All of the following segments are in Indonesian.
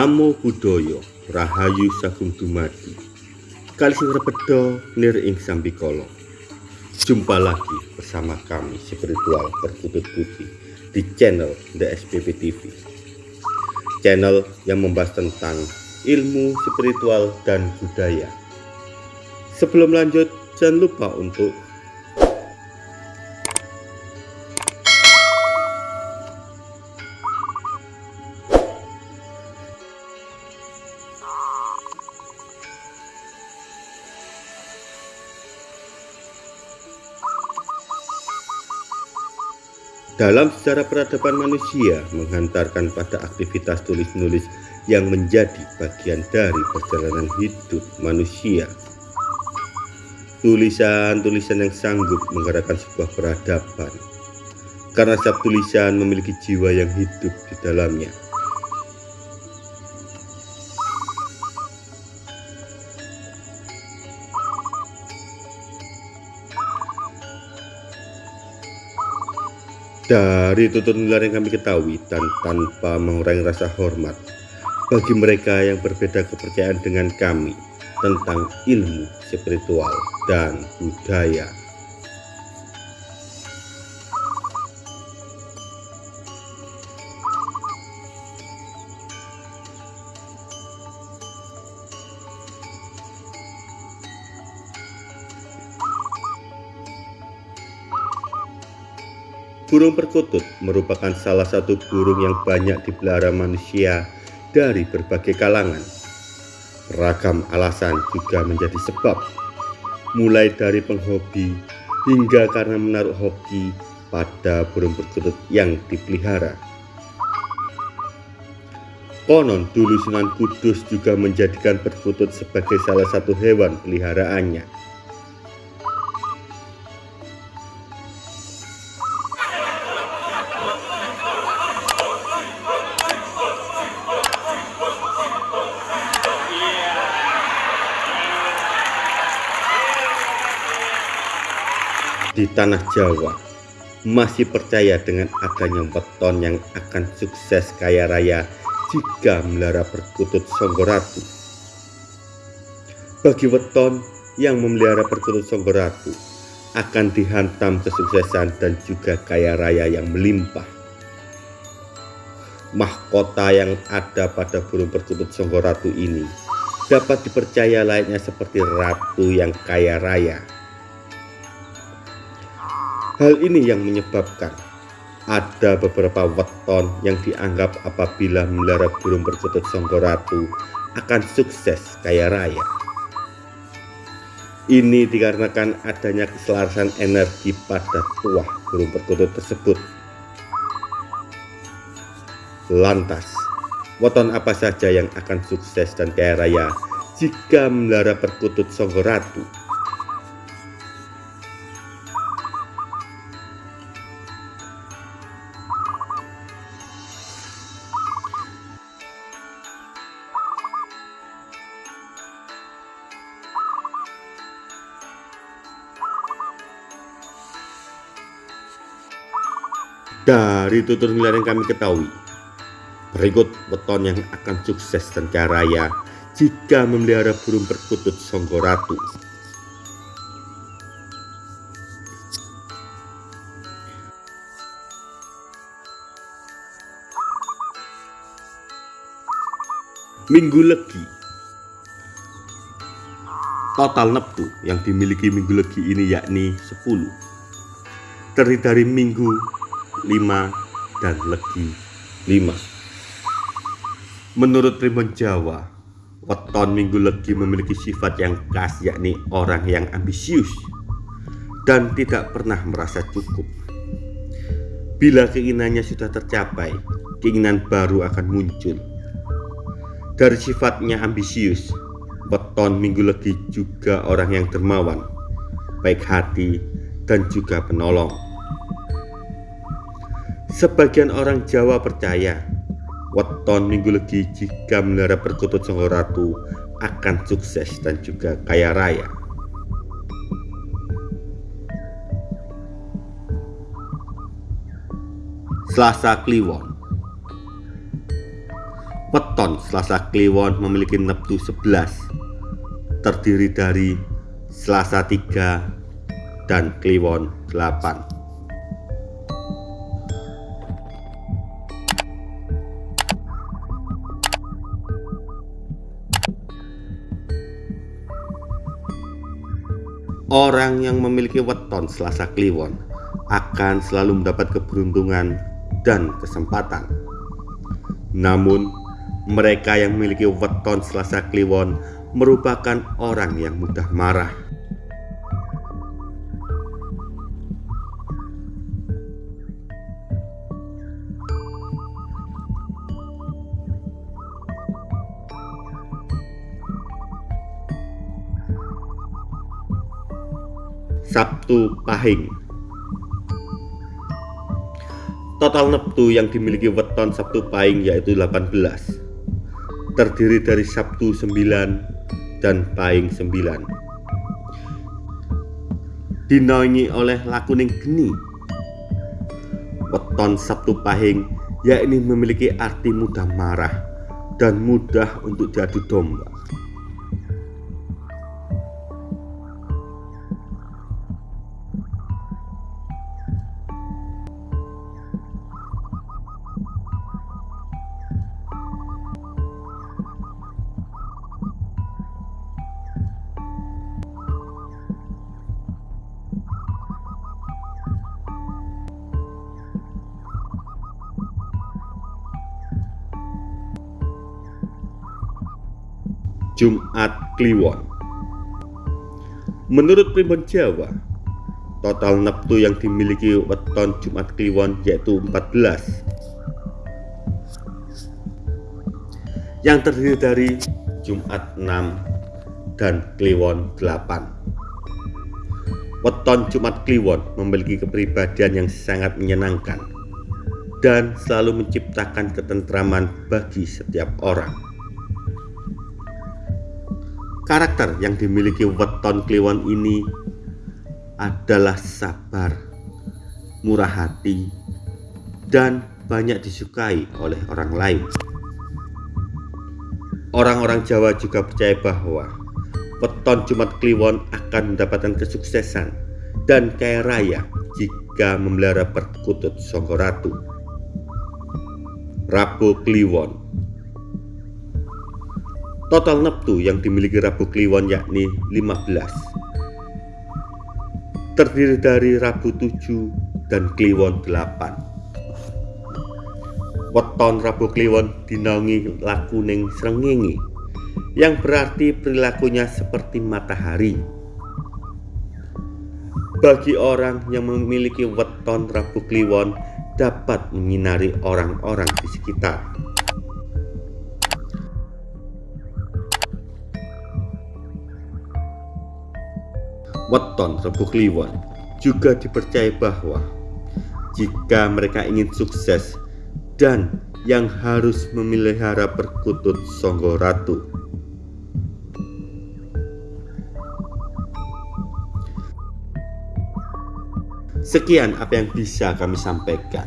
Namo Buddhaya Rahayu Sagung Dumadi. Kali sing repedo nir ing sambikala. Jumpa lagi bersama kami spiritual berkutut putih di channel The SPP TV Channel yang membahas tentang ilmu spiritual dan budaya. Sebelum lanjut jangan lupa untuk dalam sejarah peradaban manusia menghantarkan pada aktivitas tulis-menulis yang menjadi bagian dari perjalanan hidup manusia. Tulisan-tulisan yang sanggup menggerakkan sebuah peradaban, karena setiap tulisan memiliki jiwa yang hidup di dalamnya. Dari tutur nular yang kami ketahui dan tanpa mengurangi rasa hormat bagi mereka yang berbeda kepercayaan dengan kami tentang ilmu spiritual dan budaya. Burung perkutut merupakan salah satu burung yang banyak dipelihara manusia dari berbagai kalangan. Ragam alasan juga menjadi sebab, mulai dari penghobi hingga karena menaruh hoki pada burung perkutut yang dipelihara. Konon dulu Sunan Kudus juga menjadikan perkutut sebagai salah satu hewan peliharaannya. Di tanah Jawa masih percaya dengan adanya weton yang akan sukses kaya raya jika melihara perkutut Songgoratu. Bagi weton yang memelihara perkutut Songgoratu akan dihantam kesuksesan dan juga kaya raya yang melimpah. Mahkota yang ada pada burung perkutut Songgoratu ini dapat dipercaya layaknya seperti ratu yang kaya raya Hal ini yang menyebabkan ada beberapa weton yang dianggap apabila melihara burung perkutut Songgoratu akan sukses kaya raya. Ini dikarenakan adanya keselarasan energi pada tuah burung perkutut tersebut. Lantas, weton apa saja yang akan sukses dan kaya raya jika melihara perkutut Songgoratu? Dari tutur nilai yang kami ketahui, berikut weton yang akan sukses dan kaya raya jika memelihara burung perkutut Songgoratu. Minggu Legi Total neptu yang dimiliki Minggu Legi ini yakni 10 Terdiri dari Minggu 5 dan Legi 5 Menurut Primbon Jawa Weton Minggu Legi memiliki sifat yang khas yakni orang yang ambisius dan tidak pernah merasa cukup. Bila keinginannya sudah tercapai keinginan baru akan muncul. Dari sifatnya ambisius Weton Minggu Legi juga orang yang dermawan baik hati dan juga penolong Sebagian orang Jawa percaya weton Minggu Legi jika melihara perkutut Songo Ratu akan sukses dan juga kaya raya. Selasa Kliwon Weton Selasa Kliwon memiliki neptu 11 terdiri dari Selasa 3 dan Kliwon 8 Orang yang memiliki weton Selasa Kliwon akan selalu mendapat keberuntungan dan kesempatan. Namun, mereka yang memiliki weton Selasa Kliwon merupakan orang yang mudah marah. Sabtu Pahing. Total neptu yang dimiliki weton Sabtu Pahing yaitu 18 terdiri dari Sabtu 9 dan Pahing 9 dinaungi oleh lakuning geni. Weton Sabtu Pahing yakni memiliki arti mudah marah dan mudah untuk diadu domba Jumat Kliwon. Menurut primbon Jawa, total neptu yang dimiliki weton Jumat Kliwon yaitu 14 yang terdiri dari Jumat 6 dan Kliwon 8 Weton Jumat Kliwon memiliki kepribadian yang sangat menyenangkan dan selalu menciptakan ketentraman bagi setiap orang Karakter yang dimiliki weton kliwon ini adalah sabar, murah hati, dan banyak disukai oleh orang lain. Orang-orang Jawa juga percaya bahwa weton Jumat Kliwon akan mendapatkan kesuksesan dan kaya raya jika memelihara perkutut Songgoratu. Rabu Kliwon Total neptu yang dimiliki Rabu Kliwon yakni 15 Terdiri dari Rabu 7 dan Kliwon 8 Weton Rabu Kliwon dinaungi lakuning srengenge yang berarti perilakunya seperti matahari. Bagi orang yang memiliki weton Rabu Kliwon dapat menyinari orang-orang di sekitar. Weton Rebu Kliwon juga dipercaya bahwa jika mereka ingin sukses dan yang harus memelihara perkutut Songgo Ratu. Sekian apa yang bisa kami sampaikan.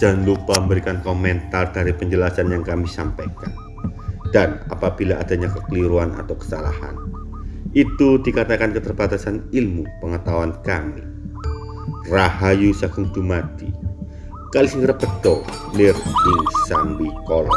Jangan lupa memberikan komentar dari penjelasan yang kami sampaikan. Dan apabila adanya kekeliruan atau kesalahan, itu dikatakan keterbatasan ilmu pengetahuan kami. Rahayu Sagung Dumadi, Kali Singra Pedo, Nir Ing Sambi Kolong.